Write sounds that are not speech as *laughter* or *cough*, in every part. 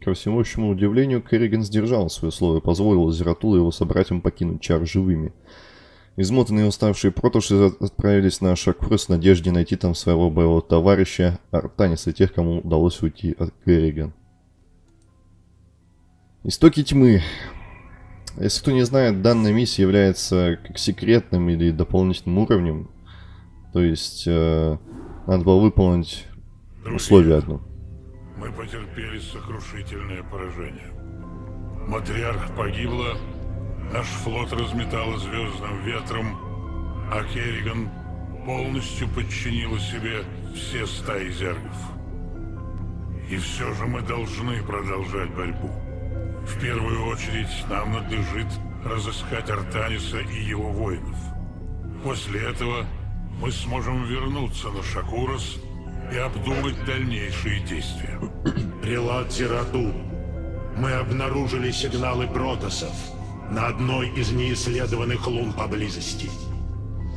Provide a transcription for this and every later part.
Ко всеобщему удивлению, Керриган сдержал свое слово и позволил Зератулу и его собратьям покинуть чар живыми. Измотанные и уставшие протуши отправились на Шакурс в надежде найти там своего боевого товарища Артаниса и тех, кому удалось уйти от Керриган. Истоки тьмы. Если кто не знает, данная миссия является как секретным или дополнительным уровнем. То есть, э, надо было выполнить условие одно. Мы потерпели сокрушительное поражение. Матриарх погибла, наш флот разметало звездным ветром, а Керриган полностью подчинила себе все стаи зергов. И все же мы должны продолжать борьбу. В первую очередь нам надлежит разыскать Артаниса и его воинов. После этого мы сможем вернуться на Шакурос и обдумать дальнейшие действия. *clears throat* Прилад Зирату, мы обнаружили сигналы протосов на одной из неисследованных лун поблизости.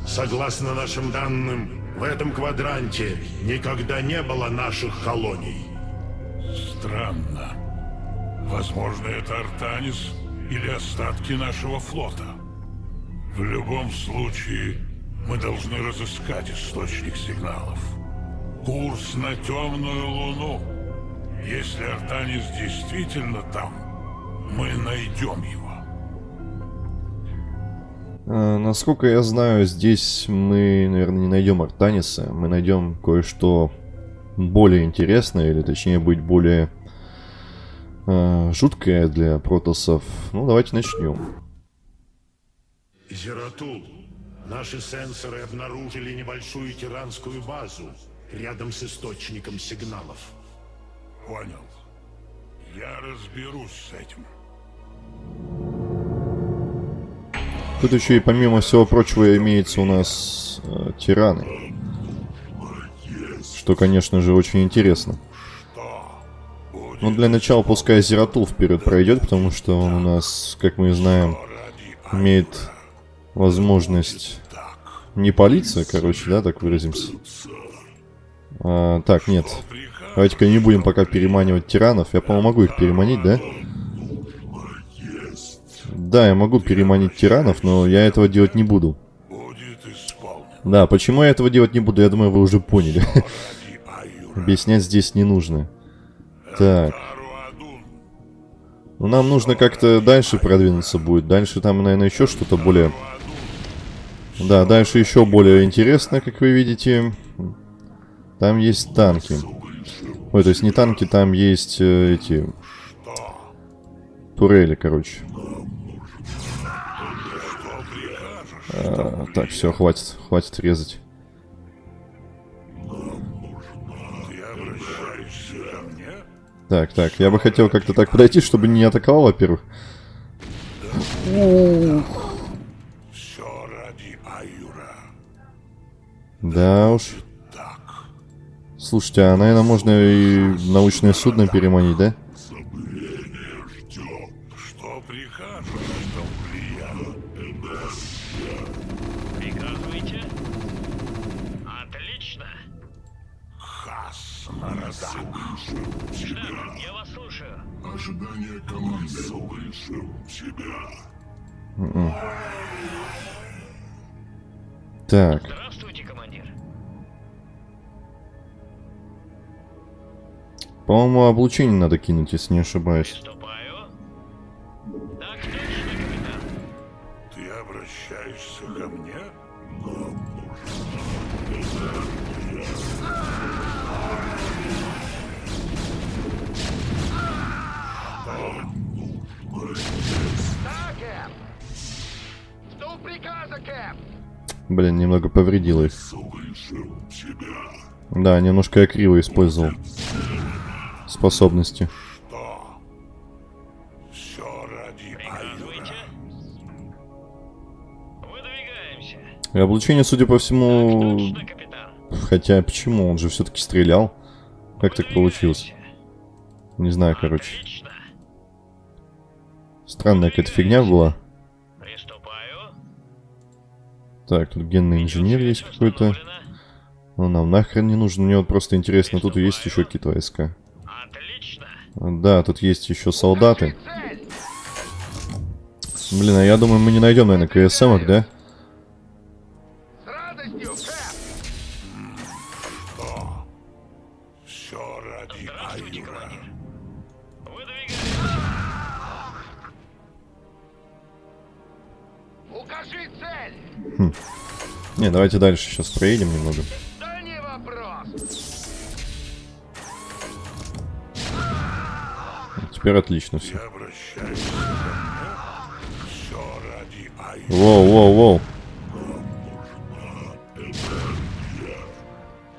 Согласно нашим данным, в этом квадранте никогда не было наших колоний. Странно. Возможно, это Артанис или остатки нашего флота. В любом случае, мы должны разыскать источник сигналов. Курс на темную луну. Если Артанис действительно там, мы найдем его. А, насколько я знаю, здесь мы, наверное, не найдем Артаниса. Мы найдем кое-что более интересное, или точнее быть более э, жуткое для протосов. Ну, давайте начнем. Зератул, наши сенсоры обнаружили небольшую тиранскую базу рядом с источником сигналов. Понял. Я разберусь с этим. Тут еще и помимо всего прочего имеется у нас э, тираны. Что, конечно же, очень интересно. Ну, для начала пускай Зератул вперед пройдет, потому что он у нас, как мы знаем, имеет возможность не палиться, короче, да, так выразимся. А, так, нет. Давайте-ка не будем пока переманивать тиранов. Я, по-моему, могу их переманить, да? Да, я могу переманить тиранов, но я этого делать не буду. Да, почему я этого делать не буду, я думаю, вы уже поняли. *laughs* Объяснять здесь не нужно. Так. Ну, нам нужно как-то дальше продвинуться будет. Дальше там, наверное, еще что-то более... Да, дальше еще более интересно, как вы видите. Там есть танки. Ой, то есть не танки, там есть э, эти... Турели, короче. А, так, все, хватит, хватит резать. Так, так, я бы хотел как-то так подойти, чтобы не атаковал, во-первых. Да уж. Слушайте, а, наверное, можно и научное судно переманить, да? Ожидание команды слышал тебя. М-м. Так. По-моему, облучение надо кинуть, если не ошибаюсь. Приступаю. Так точно, капитан. Ты обращаешься ко мне? Блин, немного повредил их. Да, немножко я криво использовал способности. И облучение, судя по всему... Хотя, почему? Он же все-таки стрелял. Как так получилось? Не знаю, короче. Странная какая-то фигня была. Так, тут генный инженер есть какой-то. Он нам нахрен не нужен. Мне вот просто интересно, тут есть еще какие-то войска. Да, тут есть еще солдаты. Блин, а я думаю, мы не найдем, наверное, КСМок, да? Цель! Не, давайте дальше сейчас проедем немного. Теперь отлично все. Воу, воу, воу.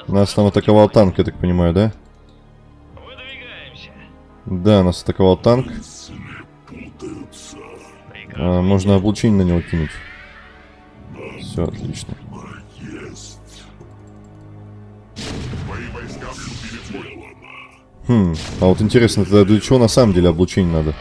Нас там атаковал танк, я так понимаю, да? Выдвигаемся. Да, нас атаковал танк. А, можно облучение на него кинуть. Все, отлично. Хм, а вот интересно, тогда для чего на самом деле облучение надо?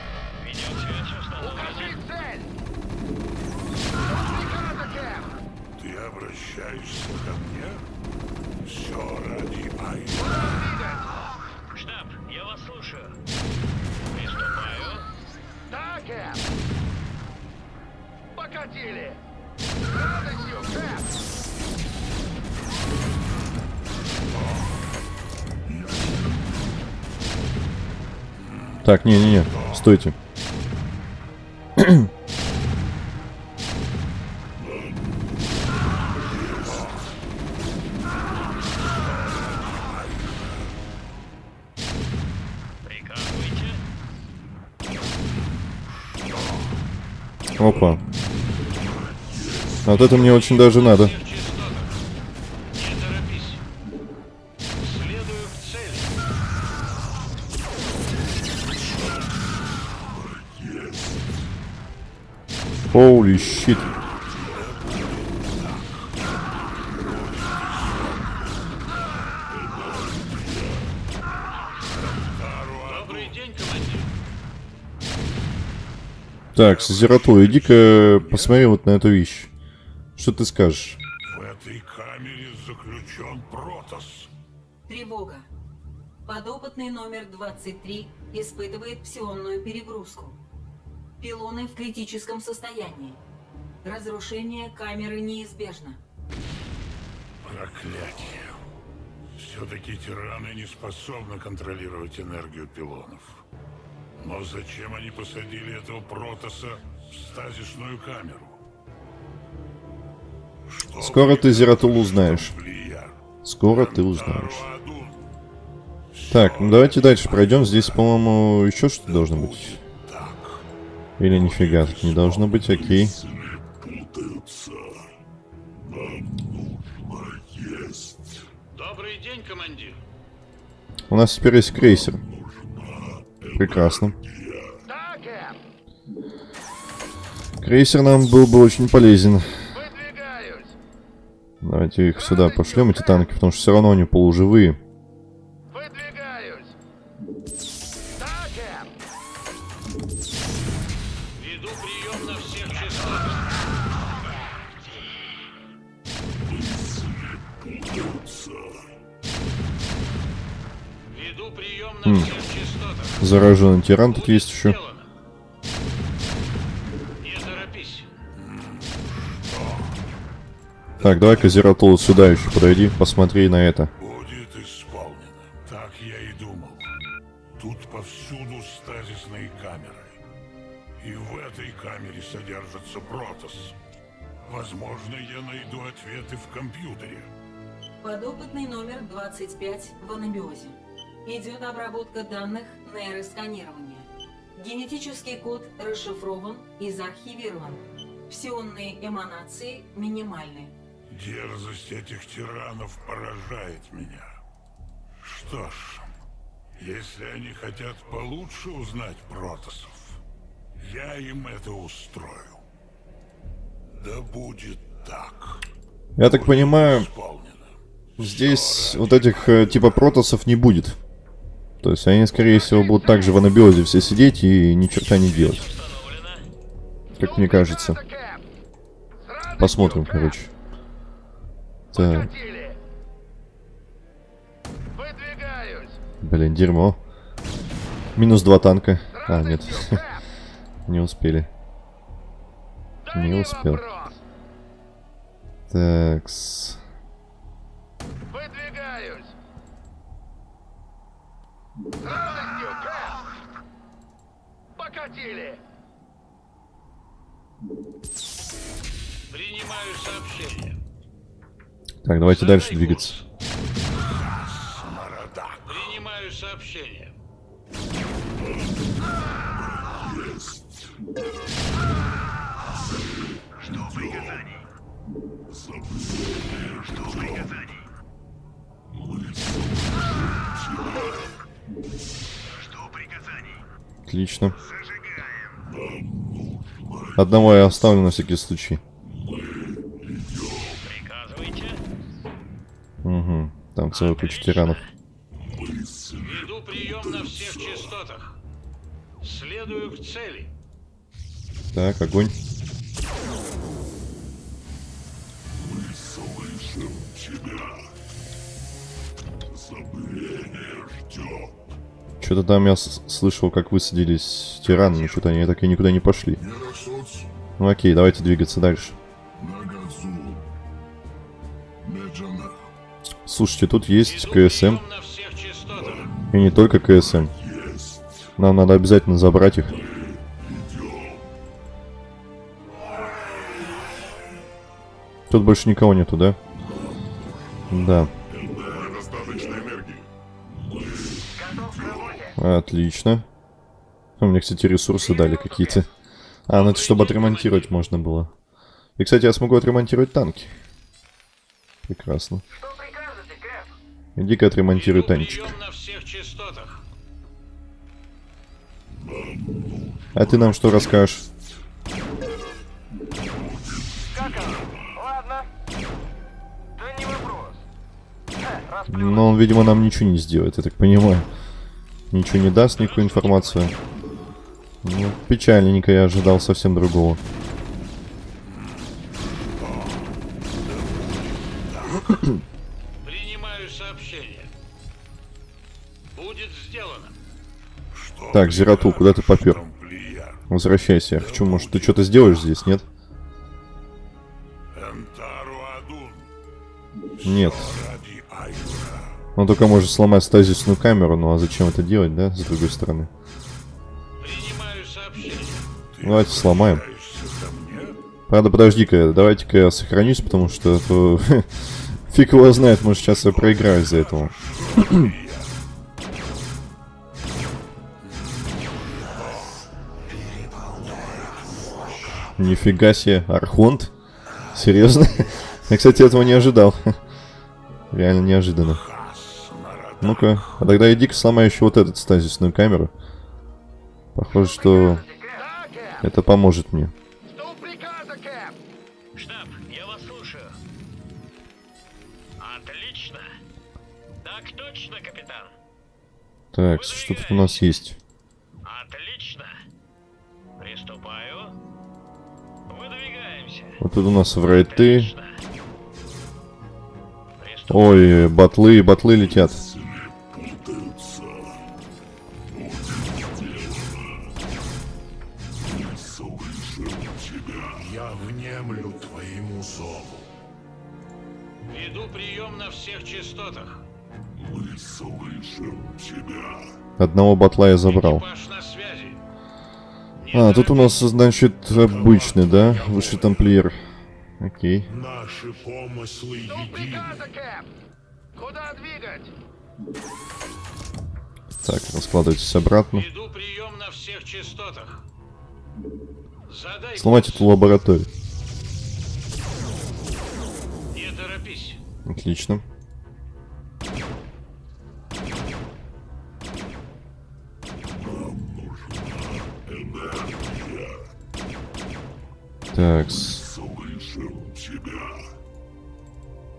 Так, не-не-не, стойте. Опа. Вот это мне очень даже надо. Holy shit. Добрый день, командир. Так, Созерату, иди-ка посмотри вот на эту вещь. Что ты скажешь? В этой камере заключен Протас. Тревога. Подопытный номер 23 испытывает псионную перегрузку. Пилоны в критическом состоянии. Разрушение камеры неизбежно. Проклятие. Все-таки тираны не способны контролировать энергию пилонов. Но зачем они посадили этого Протаса в стазисную камеру? Что Скоро ты, Зератул, узнаешь. Скоро ты узнаешь. Так, ну давайте дальше пройдем. Здесь, по-моему, еще что-то должно быть. Или нифига тут не должно быть, окей. Добрый день, командир. У нас теперь есть крейсер. Прекрасно. Крейсер нам был бы очень полезен. Давайте их сюда пошлем, эти танки, потому что все равно они полуживые. Зараженный тиран тут есть еще. Сделано. Не торопись. Так, давай-ка Зератул сюда еще подойди, посмотри на это. Будет исполнено. Так я и думал. Тут повсюду стазисные камеры. И в этой камере содержится Протас. Возможно, я найду ответы в компьютере. Подопытный номер 25 в анабиозе. Идет обработка данных нейросканирования. Генетический код расшифрован и заархивирован. Псионные эманации минимальны. Дерзость этих тиранов поражает меня. Что ж, если они хотят получше узнать Протасов, я им это устрою. Да будет так. Я так понимаю, Исполнено. здесь вот этих э, типа протосов не будет. То есть они, скорее всего, будут также в анабиозе все сидеть и ни черта не делать. Как мне кажется. Посмотрим, короче. Так, блин, дерьмо. Минус два танка. А, нет. *laughs* Не успели. Не успел. Такс. Покатили. Принимаю сообщение. Так, давайте дальше двигаться. Отлично. Одного я оставлю на всякий случай. Приказывайте. Угу. Там целая куча тиранов. Веду прием на всех частотах. Следую к цели. Так, огонь. Что-то там я слышал, как высадились тираны, но что-то они так и никуда не пошли. Ну окей, давайте двигаться дальше. Слушайте, тут есть КСМ, и не только КСМ. Нам надо обязательно забрать их. Тут больше никого нету, да? Да. Отлично. А, Мне, кстати, ресурсы дали какие-то. А, ну это чтобы отремонтировать можно было. И, кстати, я смогу отремонтировать танки. Прекрасно. Иди-ка отремонтируй танчик. А ты нам что расскажешь? Как оно? Ладно. Да не вопрос. Ха, раз Но он, видимо, нам ничего не сделает, я так понимаю. Ничего не даст, никакую информацию. Ну, печальненько, я ожидал совсем другого. Принимаю сообщение. Будет сделано. Что Так, Зератул, куда ты попер? Возвращайся, я хочу, может, ты что-то сделаешь здесь, нет? Энтару Адун. Нет. Он только может сломать стазисную камеру, ну а зачем это делать, да, с другой стороны? Принимаю сообщение. Ты Давайте сломаем. Правда, подожди-ка, давайте-ка я сохранюсь, потому что а то *laughs* фиг его знает, может сейчас я проиграю из-за этого. Нифига себе, Архонт? Серьезно? *laughs* Я, кстати, этого не ожидал. *laughs* Реально неожиданно. Ну-ка, а тогда иди-ка сломай еще вот эту стазисную камеру. Похоже, что это поможет мне. Жду приказа, Кэп. Штаб, я вас слушаю. Отлично. Так точно, капитан. Так, что тут у нас есть? Отлично. Приступаю. Выдвигаемся. Вот тут у нас врайты. Ой, батлы, батлы летят. Одного батла я забрал. А, тут у нас, значит, обычный, да? Высший тамплиер. Окей. Наши помыслы едины. Куда двигать? Так, раскладывайтесь обратно. Веду прием на всех частотах. Задай Сломать эту лабораторию. Не торопись. Отлично. Так,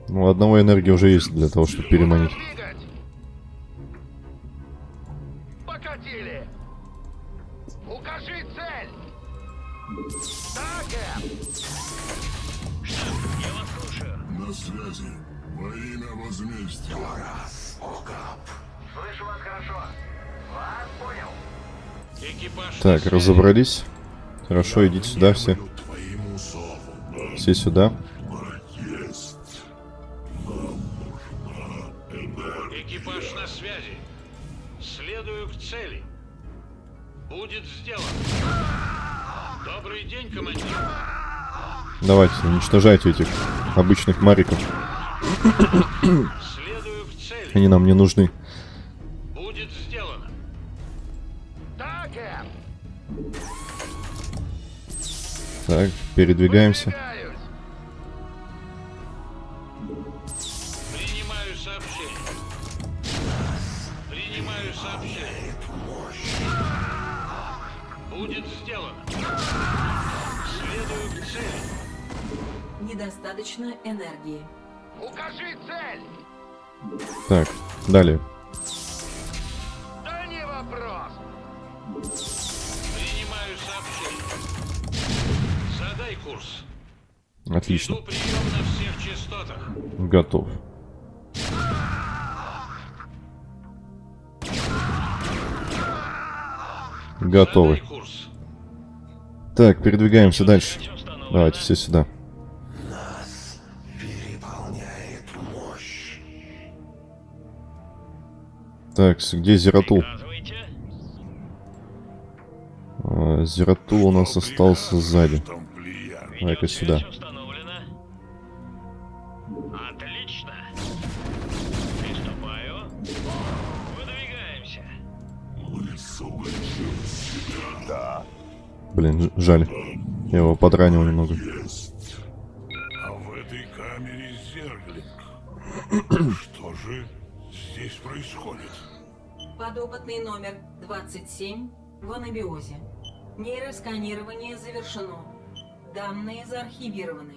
ну одного энергии уже есть для того, чтобы переманить. Покатили. Укажи цель. Штаб, я вас слушаю. На связи. Во имя возмездия. Слышу вас хорошо. Вас понял. Экипаж Так, разобрались. Хорошо, идите сюда все. Все сюда. Экипаж на связи. Следую к цели. Будет сделано. Добрый день, командир. Давайте, уничтожайте этих обычных мариков. Следую к цели. Они нам не нужны. Будет сделано. Так, передвигаемся. Недостаточно энергии. Укажи цель. Так, далее. Да не вопрос. Принимаю сообщение. Задай курс. Отлично. Готов. Готовы. Так, передвигаемся дальше. Давайте все сюда. Так, где Зератул? А, Зератул у нас остался сзади. Давай-ка сюда. Связь установлена. Отлично. Приступаю. Выдвигаемся. Блин, жаль. Я его подранил немного. А в этой камере зерглинг. *clears throat* Что же здесь происходит? Подопытный номер 27 в анабиозе. Нейросканирование завершено. Данные заархивированы.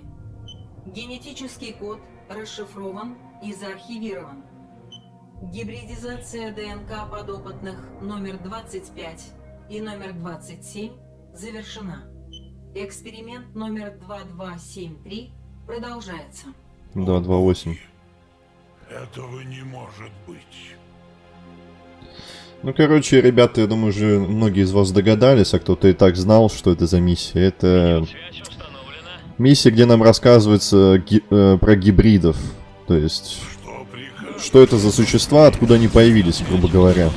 Генетический код расшифрован и заархивирован. Гибридизация ДНК подопытных номер 25 и номер 27 завершена. Эксперимент номер 2273 продолжается. 228. Этого не может быть. Ну, короче, ребята, я думаю, уже многие из вас догадались, а кто-то и так знал, что это за миссия. Это миссия, где нам рассказывается ги- э, про гибридов. То есть, Что что это за существа, откуда они появились, грубо говоря.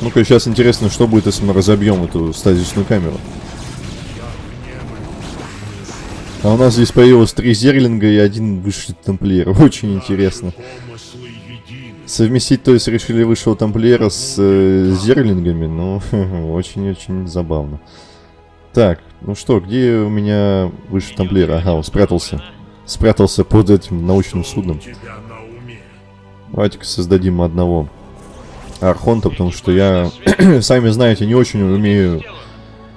Ну-ка, сейчас интересно, что будет, если мы разобьем эту стазисную камеру. А у нас здесь появилось три зерлинга и один высший тамплиер. *laughs* Очень интересно. Совместить, то есть, решили высшего тамплиера с э, зерлингами, ну, *laughs* очень-очень забавно. Так, ну что, где у меня высший тамплиер? Ага, он спрятался. Спрятался под этим научным судном. Давайте-ка создадим одного Архонта, потому что я, *clears throat* сами знаете, не очень умею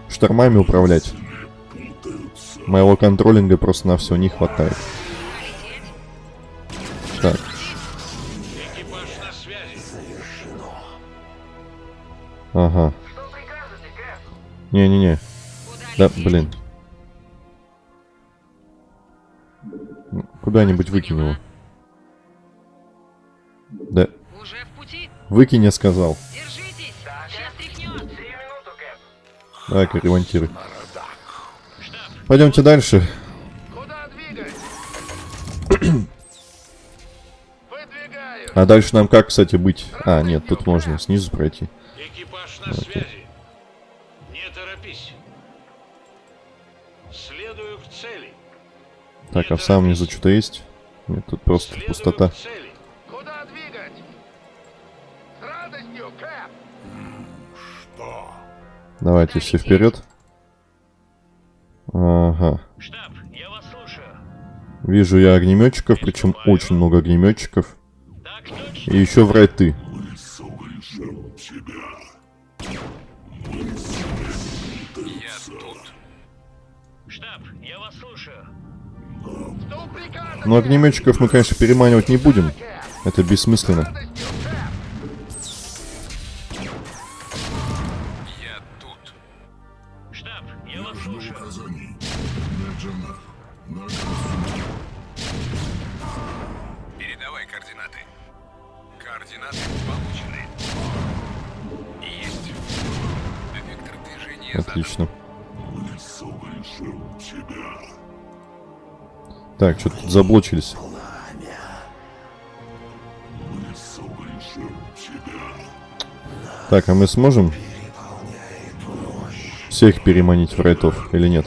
штормами управлять. Моего контролинга просто на все не хватает. Так, ага. Не-не-не. Да, блин. Куда-нибудь выкинь его. Да. Выкинь, я сказал. Давай-ка ремонтируй. Пойдемте дальше. А дальше нам как, кстати, быть? А, нет, тут можно снизу пройти. На связи. Не торопись. Следую к цели. Так, а в самом низу что-то есть? Нет, тут просто Следую пустота. Куда двигать? С радостью, Кэп. Что? Давайте все вперед. Ага. Штаб, я вас слушаю. Вижу я огнеметчиков, причем очень много огнеметчиков. Так. И еще врать ты. Слышал тебя. Штаб, я вас слушаю. Что прикажете? Но огнеметчиков мы, конечно, переманивать не будем. Это бессмысленно. Заблочились? Так, а мы сможем всех переманить в райтов или нет?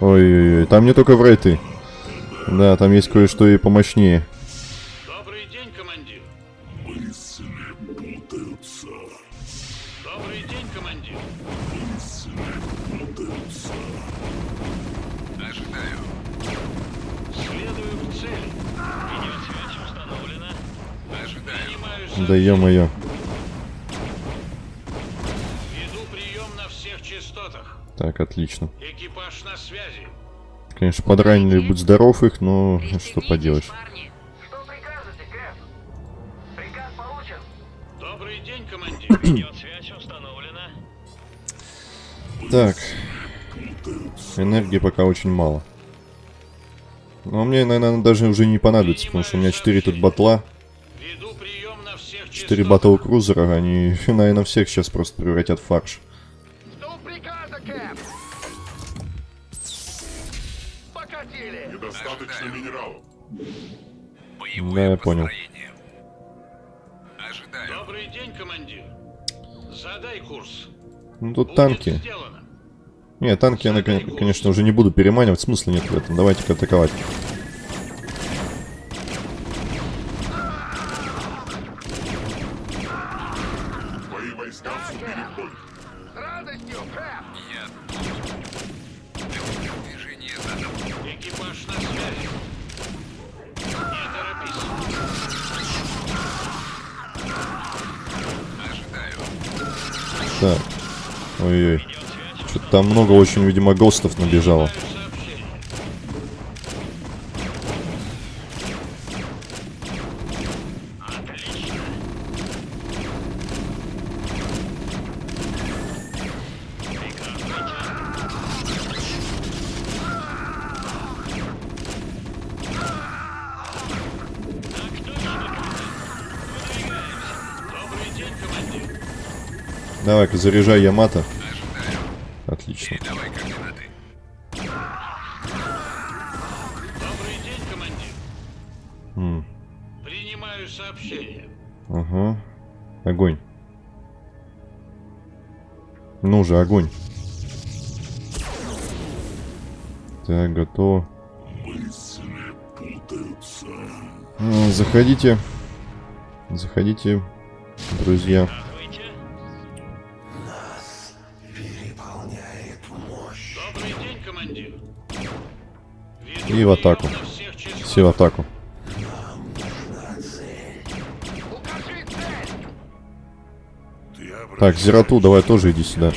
Ой-ой-ой, там не только в райты. Да, там есть кое-что и помощнее. Ё-моё. Веду прием на всех частотах. Так, отлично. Экипаж на связи. Конечно, подранили, будь здоров их, но что поделаешь. Что прикажете, Кэп? Приказ получен. Добрый день, командир. *coughs* Видеосвязь установлена. Так. Энергии пока очень мало. Но мне, наверное, даже уже не понадобится, потому что у меня 4 тут батла, на всех 4 частотах. батл крузера, они, наверное, всех сейчас просто превратят в фарш. Жду приказа, Кэп. Покатили. Недостаточно минералов. Боевое Да, я понял. Добрый день, командир. Задай курс. Ну тут Будет танки. сделано. Не, танки я, кон- конечно, уже не буду переманивать, смысла нет в этом. Давайте-ка атаковать. Так. Ой-ой. Что-то там много очень, видимо, гостов набежало. Давай-ка заряжай Ямато. Отлично. М, Принимаю сообщение. Ага. Огонь. Ну же, огонь. Так, готово. А, Заходите. Заходите, друзья. И в атаку. Все в атаку. Так, Зерату, давай тоже иди сюда.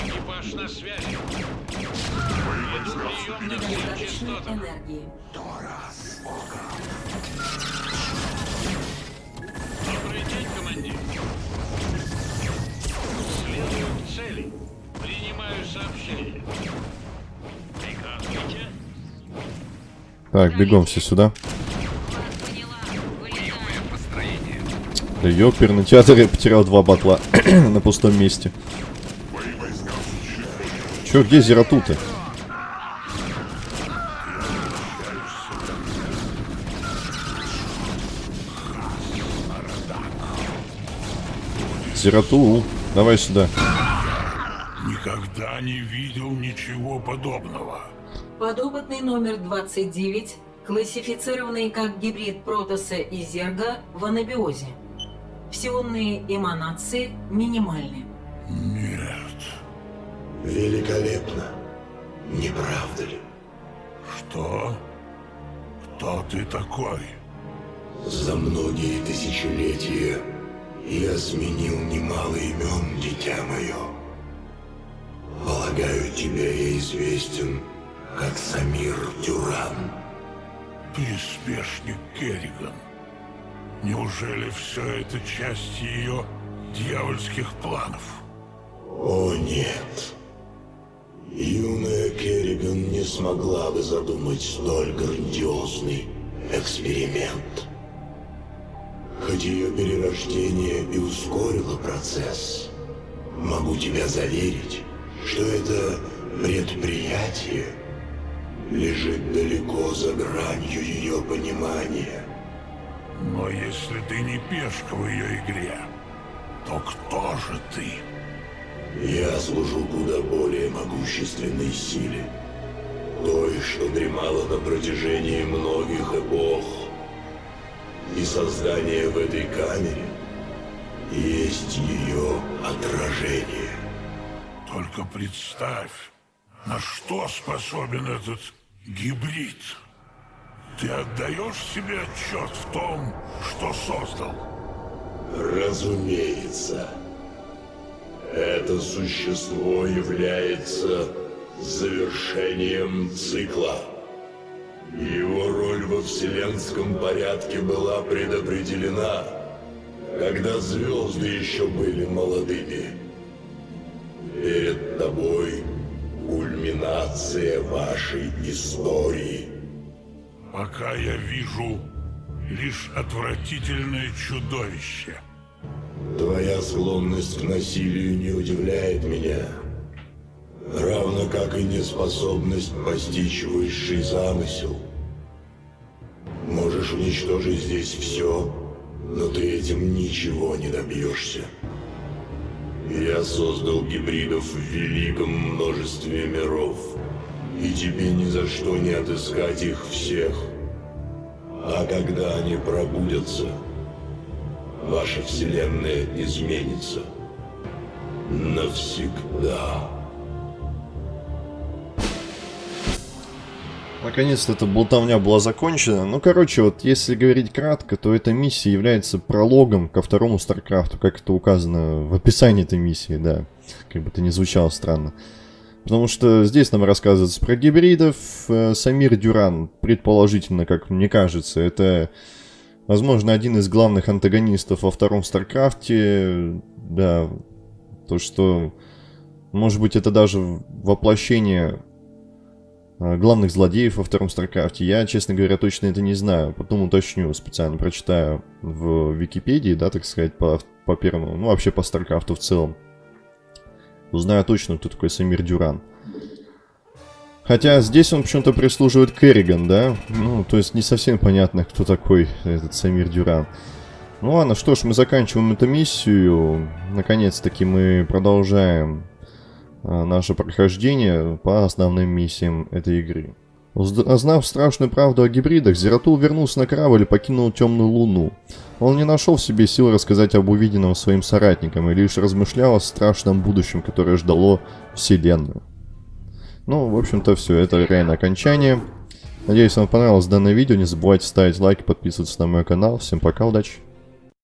Так, бегом все сюда. Да ёперный театр я потерял два батла *clears throat* на пустом месте. Чё, где Зерату-то? Зерату, давай сюда. Никогда не видел ничего подобного. Подопытный номер 29, классифицированный как гибрид протоса и зерга в анабиозе. Псионные эманации минимальны. Нет. Великолепно. Не правда ли? Что? Кто ты такой? За многие тысячелетия я сменил немало имен, дитя мое. Полагаю, тебе я известен как Самир Дюран. Приспешник Керриган. Неужели все это часть ее дьявольских планов? О нет. Юная Керриган не смогла бы задумать столь грандиозный эксперимент. Хоть ее перерождение и ускорило процесс, могу тебя заверить, что это предприятие лежит далеко за гранью ее понимания. Но если ты не пешка в ее игре, то кто же ты? Я служу куда более могущественной силе. Той, что дремала на протяжении многих эпох. И создание в этой камере есть ее отражение. Только представь, на что способен этот гибрид. Ты отдаешь себе отчет в том, что создал? Разумеется. Это существо является завершением цикла. Его роль во вселенском порядке была предопределена, когда звезды еще были молодыми. Перед тобой кульминация вашей истории. Пока я вижу лишь отвратительное чудовище. Твоя склонность к насилию не удивляет меня. Равно как и неспособность постичь высший замысел. Можешь уничтожить здесь все, но ты этим ничего не добьешься. Я создал гибридов в великом множестве миров, и тебе ни за что не отыскать их всех. А когда они пробудятся, ваша вселенная изменится. Навсегда. Наконец-то эта болтовня была закончена. Ну, короче, вот если говорить кратко, то эта миссия является прологом ко второму StarCraft у, как это указано в описании этой миссии, да. Как бы это ни звучало странно. Потому что здесь нам рассказывается про гибридов. Э, Самир Дюран, предположительно, как мне кажется, это, возможно, один из главных антагонистов во втором StarCraft е. Да, то, что, может быть, это даже воплощение главных злодеев во втором StarCraft е. Я, честно говоря, точно это не знаю. Потом уточню, специально прочитаю в Википедии, да, так сказать, по, по первому, ну, вообще по StarCraft у в целом. Узнаю точно, кто такой Самир Дюран. Хотя здесь он почему-то прислуживает Керриган, да? Ну, то есть не совсем понятно, кто такой этот Самир Дюран. Ну ладно, что ж, мы заканчиваем эту миссию. Наконец-таки мы продолжаем наше прохождение по основным миссиям этой игры. Узнав страшную правду о гибридах, Зератул вернулся на корабль и покинул темную луну. Он не нашел в себе сил рассказать об увиденном своим соратникам и лишь размышлял о страшном будущем, которое ждало Вселенную. Ну, в общем-то, все, это реально окончание. Надеюсь, вам понравилось данное видео. Не забывайте ставить лайки, подписываться на мой канал. Всем пока, удачи!